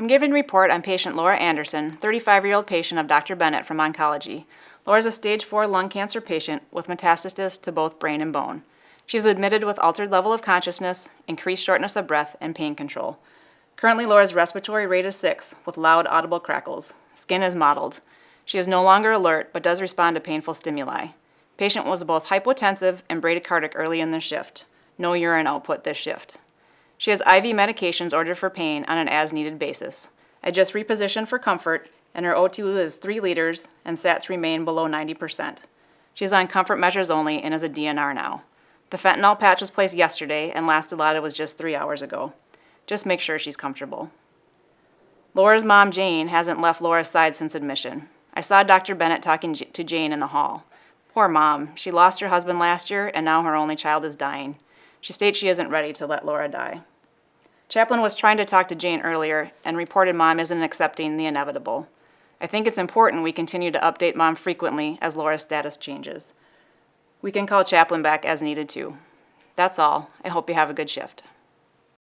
I'm giving report on patient Laura Anderson, 35-year-old patient of Dr. Bennett from oncology. Laura is a stage 4 lung cancer patient with metastasis to both brain and bone. She is admitted with altered level of consciousness, increased shortness of breath, and pain control. Currently, Laura's respiratory rate is 6, with loud audible crackles. Skin is mottled. She is no longer alert, but does respond to painful stimuli. Patient was both hypotensive and bradycardic early in the shift. No urine output this shift. She has IV medications ordered for pain on an as-needed basis. I just repositioned for comfort, and her O2 is 3 liters, and SATs remain below 90%. She is on comfort measures only and is a DNR now. The fentanyl patch was placed yesterday, and last Dilaudid was just three hours ago. Just make sure she's comfortable. Laura's mom, Jane, hasn't left Laura's side since admission. I saw Dr. Bennett talking to Jane in the hall. Poor mom. She lost her husband last year, and now her only child is dying. She states she isn't ready to let Laura die. Chaplain was trying to talk to Jane earlier and reported mom isn't accepting the inevitable. I think it's important we continue to update mom frequently as Laura's status changes. We can call Chaplain back as needed too. That's all. I hope you have a good shift.